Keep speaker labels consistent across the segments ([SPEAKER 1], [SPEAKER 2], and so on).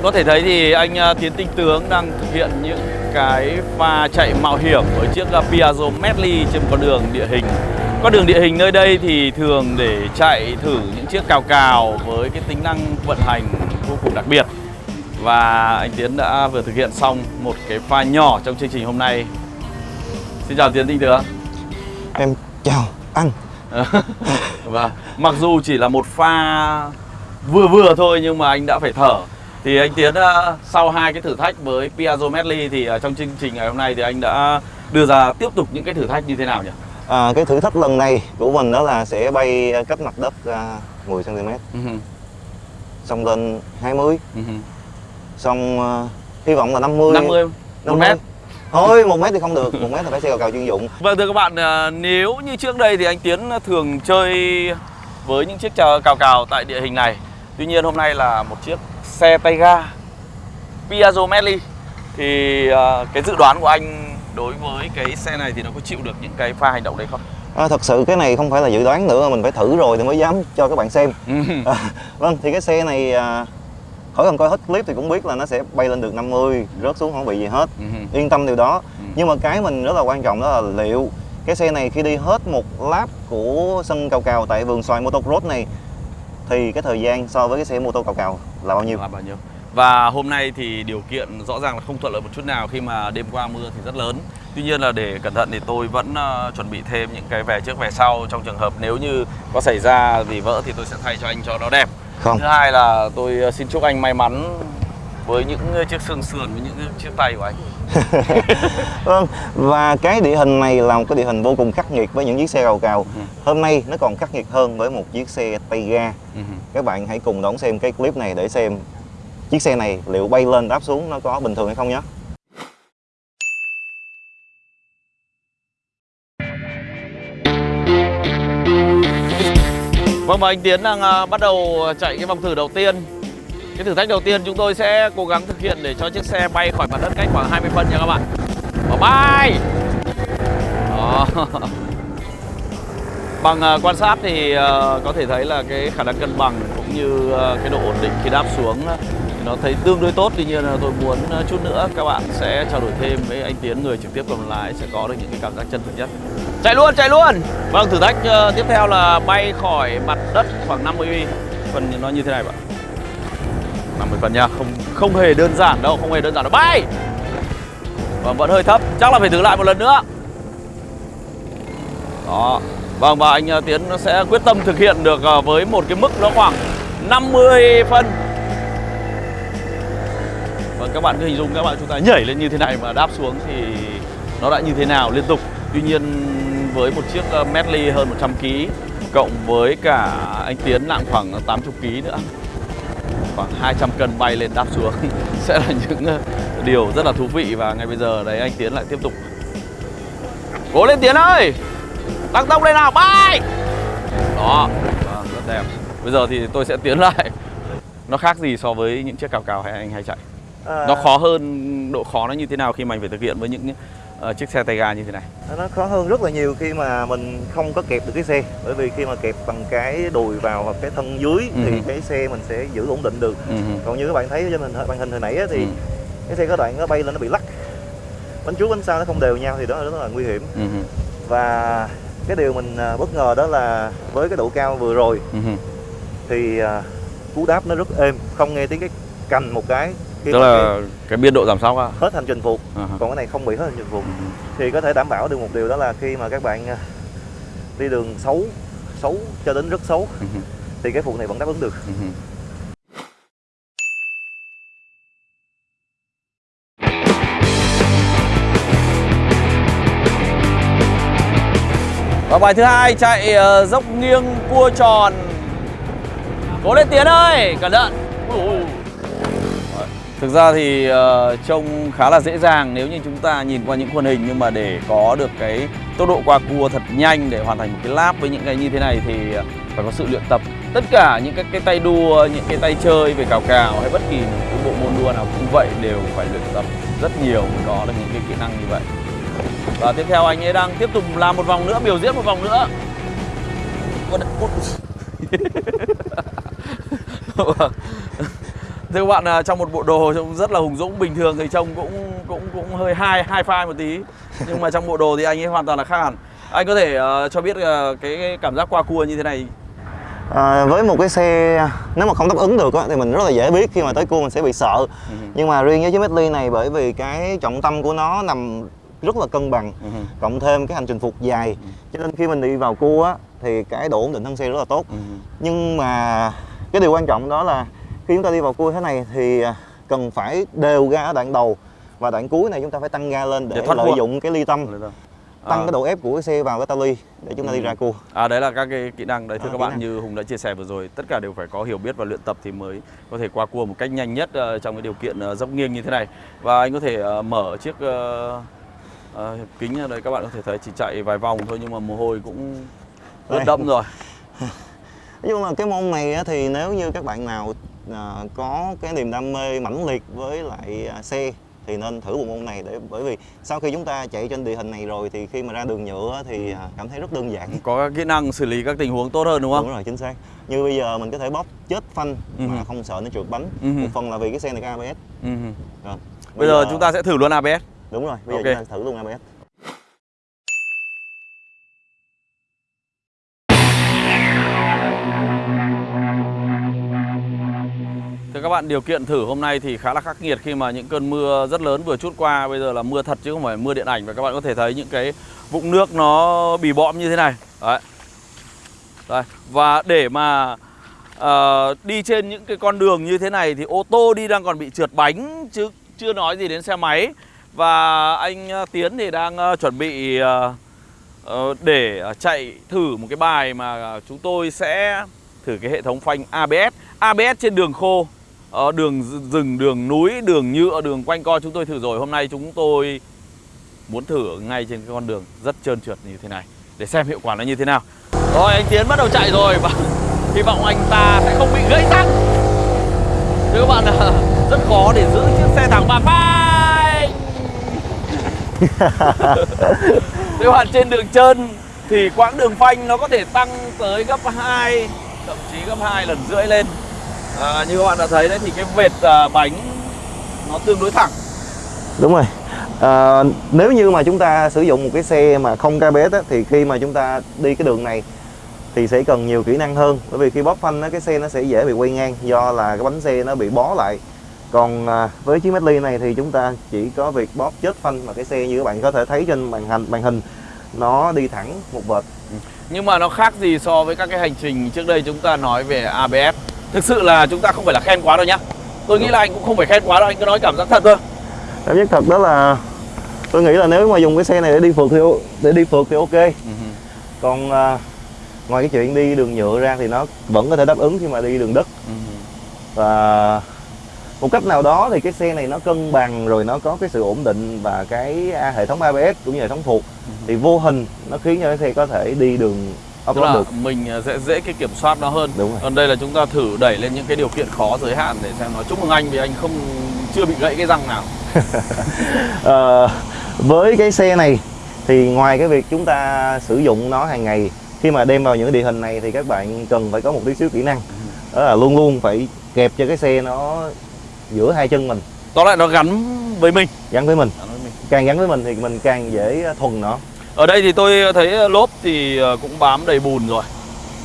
[SPEAKER 1] bạn có thể thấy thì anh à, Tiến Tinh Tướng đang thực hiện những cái pha chạy mạo hiểm với chiếc à, Piaggio Medley trên con đường địa hình. Con đường địa hình nơi đây thì thường để chạy thử những chiếc cào cào với cái tính năng vận hành vô cùng đặc biệt. Và anh Tiến đã vừa thực hiện xong một cái pha nhỏ trong chương trình hôm nay. Xin chào Tiến Tinh Tướng.
[SPEAKER 2] Em chào anh
[SPEAKER 1] Và mặc dù chỉ là một pha vừa vừa thôi nhưng mà anh đã phải thở thì anh Tiến uh, sau hai cái thử thách với Piaggio Medley thì uh, trong chương trình ngày hôm nay thì anh đã đưa ra tiếp tục những cái thử thách như thế nào nhỉ?
[SPEAKER 2] à, Cái thử thách lần này của mình đó là sẽ bay cách mặt đất uh, 10cm
[SPEAKER 1] Uh-huh.
[SPEAKER 2] Xong lên 20
[SPEAKER 1] Uh-huh.
[SPEAKER 2] Xong uh, hy vọng là 50
[SPEAKER 1] 50 1
[SPEAKER 2] 50.
[SPEAKER 1] mét
[SPEAKER 2] Thôi 1 mét thì không được 1 mét thì phải xe cào cào chuyên dụng
[SPEAKER 1] Vâng thưa các bạn, uh, nếu như trước đây thì anh Tiến thường chơi với những chiếc cào, cào tại địa hình này Tuy nhiên hôm nay là một chiếc xe tay ga Piaggio Medley Thì uh, cái dự đoán của anh đối với cái xe này thì nó có chịu được những cái pha hành động đấy không?
[SPEAKER 2] à, Thật sự cái này không phải là dự đoán nữa Mình phải thử rồi thì mới dám cho các bạn xem à, Vâng thì cái xe này à, Khỏi cần coi hết clip thì cũng biết là nó sẽ bay lên được 50 Rớt xuống không bị gì hết
[SPEAKER 1] Ừ.
[SPEAKER 2] Yên tâm điều đó
[SPEAKER 1] Ừ.
[SPEAKER 2] Nhưng mà cái mình rất là quan trọng đó là liệu Cái xe này khi đi hết một lap của sân cào cào tại vườn xoài motocross này Thì cái thời gian so với cái xe mô tô cào cào là bao nhiêu?
[SPEAKER 1] là bao nhiêu? Và hôm nay thì điều kiện rõ ràng là không thuận lợi một chút nào khi mà đêm qua mưa thì rất lớn. Tuy nhiên là để cẩn thận thì tôi vẫn ờ, chuẩn bị thêm những cái về trước về sau trong trường hợp nếu như có xảy ra gì vỡ thì tôi sẽ thay cho anh cho nó đẹp.
[SPEAKER 2] Không.
[SPEAKER 1] Thứ hai là tôi ờ, xin chúc anh may mắn với những chiếc xương sườn với những chiếc tay của anh
[SPEAKER 2] Vâng, và cái địa hình này là một cái địa hình vô cùng khắc nghiệt với những chiếc xe cào cào.
[SPEAKER 1] Ừ.
[SPEAKER 2] Hôm nay nó còn khắc nghiệt hơn với một chiếc xe tay ga.
[SPEAKER 1] Ừ.
[SPEAKER 2] Các bạn hãy cùng đón xem cái clip này để xem chiếc xe này liệu bay lên đáp xuống nó có bình thường hay không nhé.
[SPEAKER 1] Vâng và anh Tiến đang ờ, bắt đầu chạy cái vòng thử đầu tiên cái thử thách đầu tiên chúng tôi sẽ cố gắng thực hiện để cho chiếc xe bay khỏi mặt đất cách khoảng 20 phân nha các bạn. Bỏ bay! Đó. Bằng uh, quan sát thì uh, có thể thấy là cái khả năng cân bằng cũng như uh, cái độ ổn định khi đáp xuống thì nó thấy tương đối tốt. Tuy nhiên là tôi muốn chút nữa các bạn sẽ trao đổi thêm với anh Tiến người trực tiếp cầm lái sẽ có được những cái cảm giác chân thực nhất. Chạy luôn, chạy luôn! Vâng, thử thách uh, tiếp theo là bay khỏi mặt đất khoảng 50 phần nó như thế này bạn một phần nha, không không hề đơn giản đâu, không hề đơn giản đâu. Bay! Vâng, vẫn hơi thấp, chắc là phải thử lại một lần nữa. Đó. Vâng, và anh à, Tiến sẽ quyết tâm thực hiện được à, với một cái mức nó khoảng 50 phân. Vâng, các bạn cứ hình dung các bạn chúng ta nhảy lên như thế này mà đáp xuống thì nó đã như thế nào liên tục. Tuy nhiên với một chiếc à, Medley hơn 100 kg cộng với cả anh Tiến nặng khoảng 80 kg nữa khoảng 200 cân bay lên đáp xuống. Sẽ là những ờ, điều rất là thú vị và ngay bây giờ đấy anh Tiến lại tiếp tục. Cố lên Tiến ơi! Tăng tốc lên nào bay! Đó vâng, rất đẹp. Bây giờ thì tôi sẽ tiến lại. Nó khác gì so với những chiếc cào cào hay anh hay chạy? Nó khó hơn độ khó nó như thế nào khi mà anh phải thực hiện với những chiếc xe tay ga như thế này
[SPEAKER 2] Nó khó hơn rất là nhiều khi mà mình không có kẹp được cái xe Bởi vì khi mà kẹp bằng cái đùi vào hoặc cái thân dưới thì
[SPEAKER 1] Ừ.
[SPEAKER 2] cái xe mình sẽ giữ ổn định được
[SPEAKER 1] Ừ.
[SPEAKER 2] Còn như các bạn thấy trên hình màn hình hồi nãy á, thì
[SPEAKER 1] Ừ.
[SPEAKER 2] cái xe có đoạn nó bay lên nó bị lắc Bánh trước bánh sau nó không đều nhau thì đó là rất là nguy hiểm
[SPEAKER 1] Ừ.
[SPEAKER 2] Và cái điều mình à, bất ngờ đó là với cái độ cao vừa rồi
[SPEAKER 1] Ừ.
[SPEAKER 2] thì à, cú đáp nó rất êm không nghe tiếng cái cành một cái khi
[SPEAKER 1] tức là cái biên độ giảm sóc á
[SPEAKER 2] cái hết hành trình phục
[SPEAKER 1] À ha.
[SPEAKER 2] còn cái này không bị hết hành trình phục
[SPEAKER 1] Ừ.
[SPEAKER 2] thì có thể đảm bảo được một điều đó là khi mà các bạn à, đi đường xấu xấu cho đến rất xấu
[SPEAKER 1] Ừ.
[SPEAKER 2] thì cái phụ này vẫn đáp ứng được
[SPEAKER 1] Ừ. Và bài thứ hai chạy ờ, dốc nghiêng cua tròn Cố lên Tiến ơi, cẩn thận Ui. Thực ra thì ờ, trông khá là dễ dàng nếu như chúng ta nhìn qua những khuôn hình Nhưng mà để có được cái tốc độ qua cua thật nhanh để hoàn thành một cái lap với những cái như thế này thì ờ, phải có sự luyện tập. Tất cả những cái, cái tay đua, những cái tay chơi về cào cào hay bất kỳ cái bộ môn đua nào cũng vậy đều phải luyện tập rất nhiều mới có được những cái kỹ năng như vậy. Và tiếp theo anh ấy đang tiếp tục làm một vòng nữa, biểu diễn một vòng nữa. Ôi. Thưa các bạn, à, trong một bộ đồ trông rất là hùng dũng, bình thường thì trông cũng cũng cũng hơi hai hai phai một tí. Nhưng mà trong bộ đồ thì anh ấy hoàn toàn là khác hẳn. Anh có thể uh, cho biết uh, cái, cái cảm giác qua cua như thế này
[SPEAKER 2] à, với một cái xe nếu mà không đáp ứng được á, thì mình rất là dễ biết khi mà tới cua mình sẽ bị sợ
[SPEAKER 1] Ừ.
[SPEAKER 2] nhưng mà riêng với chiếc Bentley này bởi vì cái trọng tâm của nó nằm rất là cân bằng
[SPEAKER 1] Ừ.
[SPEAKER 2] cộng thêm cái hành trình phục dài cho nên khi mình đi vào cua á, thì cái độ ổn định thân xe rất là tốt
[SPEAKER 1] Ừ.
[SPEAKER 2] nhưng mà cái điều quan trọng đó là khi chúng ta đi vào cua thế này thì à, cần phải đều ga ở đoạn đầu và đoạn cuối này chúng ta phải tăng ga lên để,
[SPEAKER 1] Để thoát
[SPEAKER 2] lợi
[SPEAKER 1] cua.
[SPEAKER 2] dụng cái ly tâm tăng
[SPEAKER 1] À.
[SPEAKER 2] cái độ ép của cái xe vào cái tali để chúng ta đi
[SPEAKER 1] Ừ.
[SPEAKER 2] ra cua
[SPEAKER 1] À đấy là các cái kỹ năng đấy thưa
[SPEAKER 2] À,
[SPEAKER 1] các bạn
[SPEAKER 2] năng.
[SPEAKER 1] như Hùng đã chia sẻ vừa rồi tất cả đều phải có hiểu biết và luyện tập thì mới có thể qua cua một cách nhanh nhất ờ, trong cái điều kiện ờ, dốc nghiêng như thế này và anh có thể ờ, mở chiếc ờ, ờ, kính ở đây các bạn có thể thấy chỉ chạy vài vòng thôi nhưng mà mồ hôi cũng ướt đẫm rồi
[SPEAKER 2] nói chung là cái môn này thì nếu như các bạn nào à, có cái niềm đam mê mãnh liệt với lại à, xe thì nên thử bộ môn này để bởi vì sau khi chúng ta chạy trên địa hình này rồi thì khi mà ra đường nhựa thì à, cảm thấy rất đơn giản
[SPEAKER 1] có kỹ năng xử lý các tình huống tốt hơn đúng không?
[SPEAKER 2] đúng rồi chính xác như bây giờ mình có thể bóp chết phanh
[SPEAKER 1] Ừ.
[SPEAKER 2] mà không sợ nó trượt bánh
[SPEAKER 1] Ừ.
[SPEAKER 2] một phần là vì cái xe này có ABS
[SPEAKER 1] Ừ.
[SPEAKER 2] rồi.
[SPEAKER 1] Bây giờ chúng ta sẽ thử luôn ABS.
[SPEAKER 2] đúng rồi bây
[SPEAKER 1] Ok.
[SPEAKER 2] giờ chúng ta thử luôn ABS
[SPEAKER 1] các bạn, điều kiện thử hôm nay thì khá là khắc nghiệt khi mà những cơn mưa rất lớn vừa chút qua. Bây giờ là mưa thật chứ không phải mưa điện ảnh. Và các bạn có thể thấy những cái vũng nước nó bì bõm như thế này. Đấy. Đây. Và để mà uh, đi trên những cái con đường như thế này thì ô tô đi đang còn bị trượt bánh chứ chưa nói gì đến xe máy. Và anh ờ, Tiến thì đang uh, chuẩn bị uh, để chạy thử một cái bài mà chúng tôi sẽ thử cái hệ thống phanh ABS ABS trên đường khô. Ờ, đường rừng, đường núi, đường nhựa, ờ, đường quanh co chúng tôi thử rồi. Hôm nay chúng tôi muốn thử ngay trên cái con đường rất trơn trượt như thế này Để xem hiệu quả nó như thế nào. Rồi anh Tiến bắt đầu chạy rồi. Và hy vọng anh ta sẽ không bị gãy răng. Thưa các bạn là rất khó để giữ chiếc xe thẳng. Ba phanh Thưa các bạn trên đường trơn thì quãng đường phanh nó có thể tăng tới gấp 2 thậm chí gấp 2 lần rưỡi lên à, như các bạn đã thấy đấy thì cái vệt à, bánh nó tương đối thẳng.
[SPEAKER 2] Đúng rồi. À, nếu như mà chúng ta sử dụng một cái xe mà không ABS á, thì khi mà chúng ta đi cái đường này thì sẽ cần nhiều kỹ năng hơn. Bởi vì khi bóp phanh á, cái xe nó sẽ dễ bị quay ngang do là cái bánh xe nó bị bó lại. Còn à, với chiếc Medley này thì chúng ta chỉ có việc bóp chết phanh mà cái xe như các bạn có thể thấy trên màn hình màn hình nó đi thẳng một vệt.
[SPEAKER 1] Nhưng mà nó khác gì so với các cái hành trình trước đây chúng ta nói về ABS thực sự là chúng ta không phải là khen quá đâu nhá. Tôi nghĩ là anh cũng không phải khen quá đâu anh cứ nói cảm giác thật thôi.
[SPEAKER 2] Cảm giác thật đó là tôi nghĩ là nếu mà dùng cái xe này để đi phượt thì để đi phượt thì ok. Còn à, ngoài cái chuyện đi đường nhựa ra thì nó vẫn có thể đáp ứng khi mà đi đường đất. Và một cách nào đó thì cái xe này nó cân bằng rồi nó có cái sự ổn định và cái à, hệ thống ABS cũng như hệ thống thuộc. Thì vô hình nó khiến cho cái xe có thể đi đường
[SPEAKER 1] tức
[SPEAKER 2] off-road
[SPEAKER 1] là
[SPEAKER 2] được.
[SPEAKER 1] mình à, sẽ dễ cái kiểm soát nó hơn.
[SPEAKER 2] Đúng rồi.
[SPEAKER 1] còn đây là chúng ta thử đẩy lên những cái điều kiện khó giới hạn để xem nó chúc mừng anh vì anh không chưa bị gãy cái răng nào.
[SPEAKER 2] Ờ, với cái xe này thì ngoài cái việc chúng ta sử dụng nó hàng ngày khi mà đem vào những địa hình này thì các bạn cần phải có một tí xíu kỹ năng. Đó là luôn luôn phải kẹp cho cái xe nó giữa hai chân mình.
[SPEAKER 1] Tóm lại nó gắn với mình.
[SPEAKER 2] Gắn với mình. càng gắn với mình thì mình càng dễ thuần nó
[SPEAKER 1] Ở đây thì tôi thấy lốp thì ờ, cũng bám đầy bùn rồi.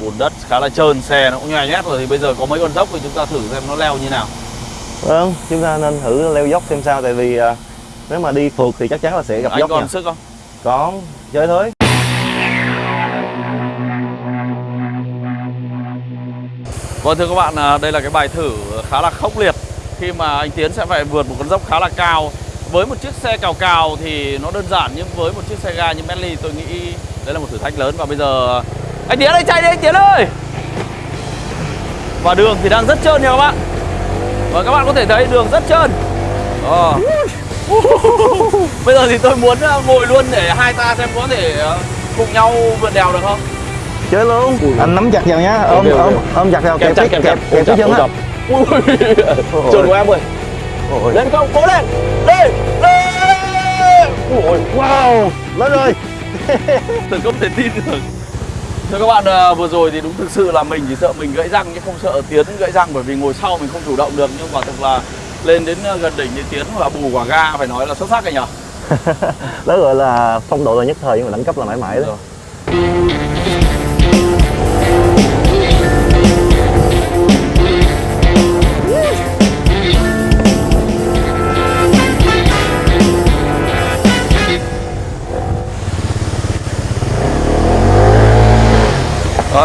[SPEAKER 1] Bùn đất khá là trơn, xe nó cũng nhòe nhét rồi Thì bây giờ có mấy con dốc thì chúng ta thử xem nó leo như nào.
[SPEAKER 2] Vâng chúng ta nên thử leo dốc xem sao tại vì à, nếu mà đi phượt thì chắc chắn là sẽ gặp
[SPEAKER 1] Anh
[SPEAKER 2] dốc
[SPEAKER 1] còn
[SPEAKER 2] nha.
[SPEAKER 1] sức không?
[SPEAKER 2] có chơi thôi.
[SPEAKER 1] Vâng thưa các bạn, à, đây là cái bài thử khá là khốc liệt. Khi mà anh Tiến sẽ phải vượt một con dốc khá là cao Với một chiếc xe cào cào thì nó đơn giản Nhưng với một chiếc xe ga như Bentley tôi nghĩ đấy là một thử thách lớn. Và bây giờ anh Tiến ơi chạy đi anh Tiến ơi! Và đường thì đang rất trơn nha các bạn. Và các bạn có thể thấy đường rất trơn. Ờ. Bây giờ thì tôi muốn à, ngồi luôn để hai ta xem có thể à, cùng nhau vượt đèo được không?
[SPEAKER 2] chơi luôn. Anh nắm chặt vào nhá ôm ôm ôm chặt vào
[SPEAKER 1] Kẹp
[SPEAKER 2] kẹp
[SPEAKER 1] chặt,
[SPEAKER 2] kẹp
[SPEAKER 1] kẹp
[SPEAKER 2] kẹp
[SPEAKER 1] chặt,
[SPEAKER 2] kẹp cái chân
[SPEAKER 1] ôm
[SPEAKER 2] á
[SPEAKER 1] chặt. Ui,
[SPEAKER 2] Ôi.
[SPEAKER 1] Trơn của em ơi
[SPEAKER 2] Ôi.
[SPEAKER 1] Lên không, cố lên. Lên, lên.
[SPEAKER 2] Ôi, wow. Lên rồi.
[SPEAKER 1] Tôi không thể tin được. Thưa các bạn, à, vừa rồi thì đúng thực sự là mình chỉ sợ mình gãy răng chứ không sợ Tiến gãy răng bởi vì ngồi sau mình không chủ động được. Nhưng quả thực là lên đến à, gần đỉnh thì Tiến là bù quả ga phải nói là xuất sắc rồi nhở.
[SPEAKER 2] đó gọi là phong độ là nhất thời nhưng mà đẳng cấp là mãi mãi đó.
[SPEAKER 1] Rồi.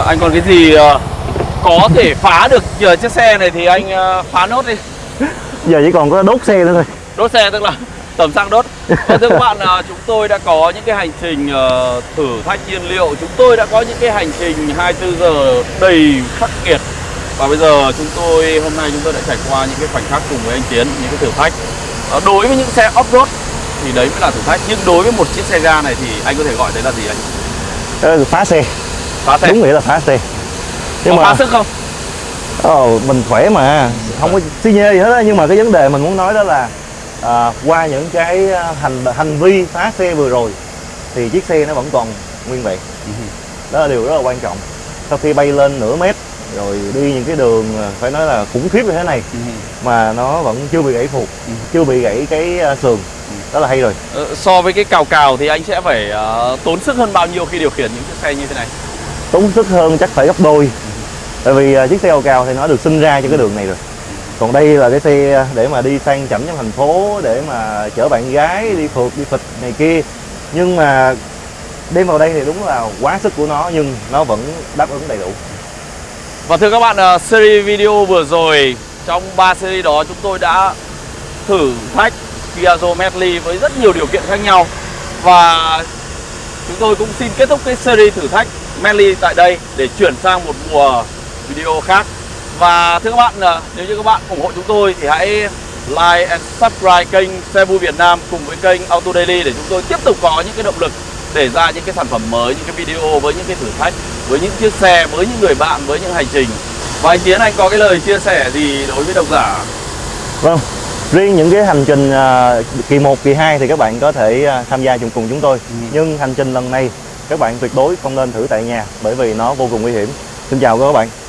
[SPEAKER 1] Anh còn cái gì ờ, có thể phá được nhờ chiếc xe này thì anh ờ, phá nốt đi.
[SPEAKER 2] Giờ chỉ còn có đốt xe nữa thôi.
[SPEAKER 1] Đốt xe tức là tầm xăng đốt. Và thưa các bạn à, chúng tôi đã có những cái hành trình ờ, thử thách nhiên liệu. Chúng tôi đã có những cái hành trình 24 giờ đầy khắc nghiệt. Và bây giờ chúng tôi hôm nay chúng tôi đã trải qua những cái khoảnh khắc cùng với anh Tiến những cái thử thách. Ờ, đối với những xe off road thì đấy mới là thử thách. Nhưng đối với một chiếc xe ga này thì anh có thể gọi đấy là gì anh?
[SPEAKER 2] Phá xe
[SPEAKER 1] phá xe.
[SPEAKER 2] Đúng nghĩa là phá xe. Nhưng
[SPEAKER 1] có
[SPEAKER 2] mà
[SPEAKER 1] phá sức không?
[SPEAKER 2] Ồ, mình khỏe mà. Không có xi nhê gì hết á. Nhưng mà cái vấn đề mình muốn nói đó là à, qua những cái à, hành hành vi phá xe vừa rồi thì chiếc xe nó vẫn còn nguyên vẹn. Đó là điều rất là quan trọng. Sau khi bay lên nửa mét rồi đi những cái đường à, phải nói là khủng khiếp như thế này mà nó vẫn chưa bị gãy phục chưa bị gãy cái à, sườn. Đó là hay rồi.
[SPEAKER 1] Ờ, so với cái cào cào thì anh sẽ phải ờ, tốn sức hơn bao nhiêu khi điều khiển những chiếc xe như thế này
[SPEAKER 2] tốn sức hơn chắc phải gấp đôi. Tại vì à, chiếc xe ô cao thì nó được sinh ra cho cái đường này rồi. Còn đây là cái xe à, để mà đi sang chảnh trong thành phố để mà chở bạn gái đi phượt đi phịch này kia. Nhưng mà đem vào đây thì đúng là quá sức của nó nhưng nó vẫn đáp ứng đầy đủ.
[SPEAKER 1] Và thưa các bạn, à, series video vừa rồi trong 3 series đó chúng tôi đã thử thách Piaggio Medley với rất nhiều điều kiện khác nhau. Và chúng tôi cũng xin kết thúc cái series thử thách. Medley tại đây để chuyển sang một mùa video khác. Và thưa các bạn, ờ, nếu như các bạn ủng hộ chúng tôi thì hãy like and subscribe kênh Xe Vui Việt Nam cùng với kênh Auto Daily để chúng tôi tiếp tục có những cái động lực để ra những cái sản phẩm mới, những cái video với những cái thử thách, với những chiếc xe, với những người bạn, với những hành trình. Và anh Tiến anh có cái lời chia sẻ gì đối với độc giả?
[SPEAKER 2] vâng riêng những cái hành trình à, kỳ 1, kỳ 2 thì các bạn có thể à, tham gia chung cùng chúng tôi nhưng hành trình lần này các bạn tuyệt đối không nên thử tại nhà bởi vì nó vô cùng nguy hiểm. Xin chào các bạn.